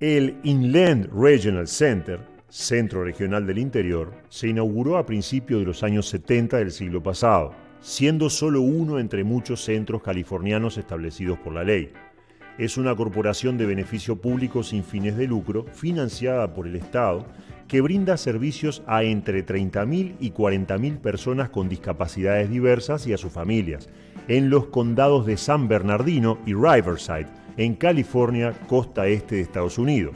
El Inland Regional Center, Centro Regional del Interior, se inauguró a principios de los años 70 del siglo pasado, siendo solo uno entre muchos centros californianos establecidos por la ley. Es una corporación de beneficio público sin fines de lucro, financiada por el Estado, que brinda servicios a entre 30.000 y 40.000 personas con discapacidades diversas y a sus familias, en los condados de San Bernardino y Riverside, en California, costa este de Estados Unidos.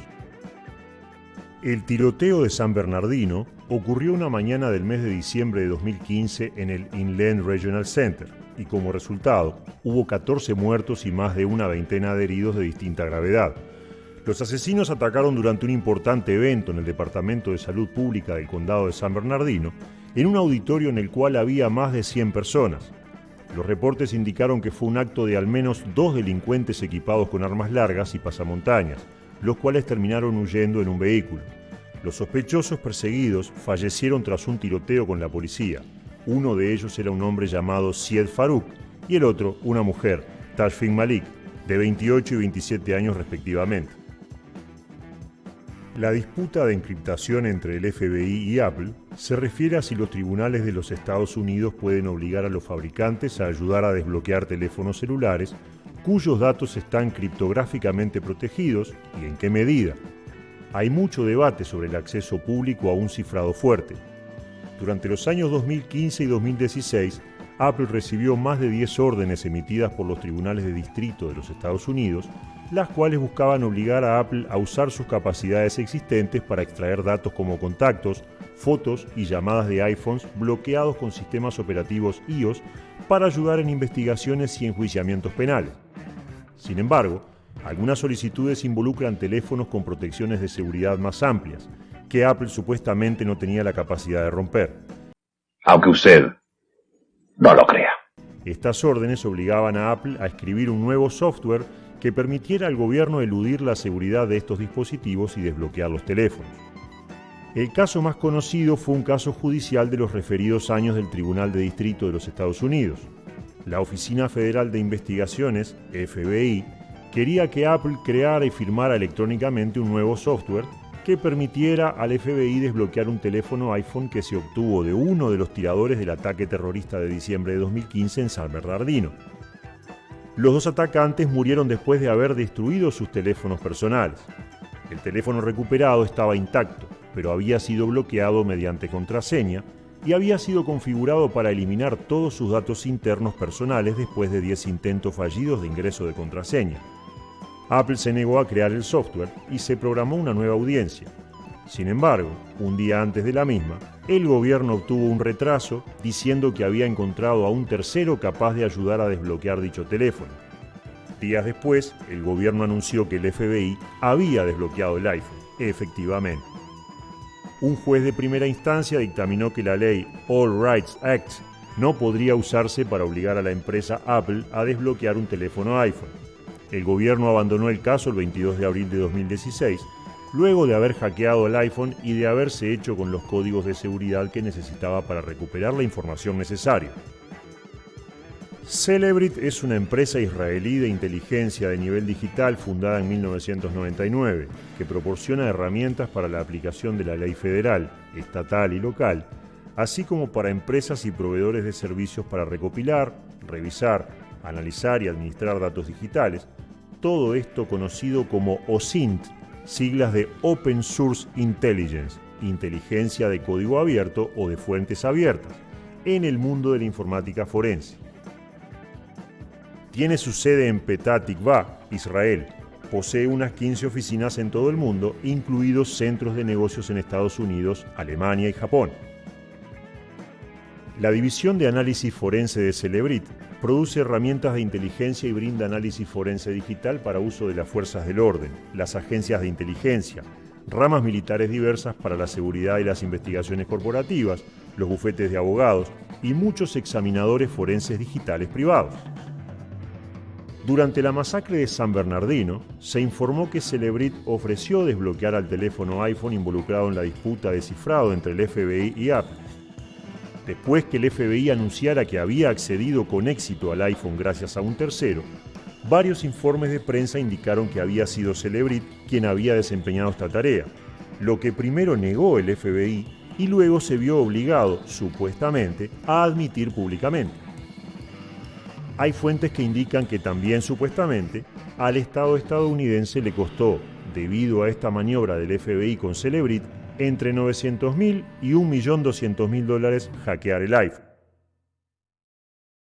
El tiroteo de San Bernardino ocurrió una mañana del mes de diciembre de 2015 en el Inland Regional Center y como resultado hubo 14 muertos y más de una veintena de heridos de distinta gravedad. Los asesinos atacaron durante un importante evento en el Departamento de Salud Pública del Condado de San Bernardino en un auditorio en el cual había más de 100 personas. Los reportes indicaron que fue un acto de al menos dos delincuentes equipados con armas largas y pasamontañas, los cuales terminaron huyendo en un vehículo. Los sospechosos perseguidos fallecieron tras un tiroteo con la policía. Uno de ellos era un hombre llamado Sied Farouk y el otro una mujer, Tashfin Malik, de 28 y 27 años respectivamente. La disputa de encriptación entre el FBI y Apple se refiere a si los tribunales de los Estados Unidos pueden obligar a los fabricantes a ayudar a desbloquear teléfonos celulares cuyos datos están criptográficamente protegidos y en qué medida. Hay mucho debate sobre el acceso público a un cifrado fuerte. Durante los años 2015 y 2016, Apple recibió más de 10 órdenes emitidas por los tribunales de distrito de los Estados Unidos las cuales buscaban obligar a Apple a usar sus capacidades existentes para extraer datos como contactos, fotos y llamadas de iPhones bloqueados con sistemas operativos iOS para ayudar en investigaciones y enjuiciamientos penales. Sin embargo, algunas solicitudes involucran teléfonos con protecciones de seguridad más amplias, que Apple supuestamente no tenía la capacidad de romper. Aunque usted no lo crea. Estas órdenes obligaban a Apple a escribir un nuevo software que permitiera al gobierno eludir la seguridad de estos dispositivos y desbloquear los teléfonos. El caso más conocido fue un caso judicial de los referidos años del Tribunal de Distrito de los Estados Unidos. La Oficina Federal de Investigaciones, FBI, quería que Apple creara y firmara electrónicamente un nuevo software que permitiera al FBI desbloquear un teléfono iPhone que se obtuvo de uno de los tiradores del ataque terrorista de diciembre de 2015 en San Bernardino. Los dos atacantes murieron después de haber destruido sus teléfonos personales. El teléfono recuperado estaba intacto, pero había sido bloqueado mediante contraseña y había sido configurado para eliminar todos sus datos internos personales después de 10 intentos fallidos de ingreso de contraseña. Apple se negó a crear el software y se programó una nueva audiencia. Sin embargo, un día antes de la misma, el gobierno obtuvo un retraso diciendo que había encontrado a un tercero capaz de ayudar a desbloquear dicho teléfono. Días después, el gobierno anunció que el FBI había desbloqueado el iPhone, efectivamente. Un juez de primera instancia dictaminó que la ley All Rights Act no podría usarse para obligar a la empresa Apple a desbloquear un teléfono iPhone. El gobierno abandonó el caso el 22 de abril de 2016 luego de haber hackeado el iPhone y de haberse hecho con los códigos de seguridad que necesitaba para recuperar la información necesaria. Celebrit es una empresa israelí de inteligencia de nivel digital fundada en 1999 que proporciona herramientas para la aplicación de la ley federal, estatal y local, así como para empresas y proveedores de servicios para recopilar, revisar, analizar y administrar datos digitales, todo esto conocido como OSINT siglas de Open Source Intelligence, inteligencia de código abierto o de fuentes abiertas, en el mundo de la informática forense. Tiene su sede en Petah Tikva, Israel. Posee unas 15 oficinas en todo el mundo, incluidos centros de negocios en Estados Unidos, Alemania y Japón. La división de análisis forense de Celebrit produce herramientas de inteligencia y brinda análisis forense digital para uso de las fuerzas del orden, las agencias de inteligencia, ramas militares diversas para la seguridad y las investigaciones corporativas, los bufetes de abogados y muchos examinadores forenses digitales privados. Durante la masacre de San Bernardino, se informó que Celebrit ofreció desbloquear al teléfono iPhone involucrado en la disputa de cifrado entre el FBI y Apple. Después que el FBI anunciara que había accedido con éxito al iPhone gracias a un tercero, varios informes de prensa indicaron que había sido Celebrit quien había desempeñado esta tarea, lo que primero negó el FBI y luego se vio obligado, supuestamente, a admitir públicamente. Hay fuentes que indican que también supuestamente al Estado estadounidense le costó, debido a esta maniobra del FBI con Celebrit, entre 900.000 y 1.200.000 dólares hackear el iPhone.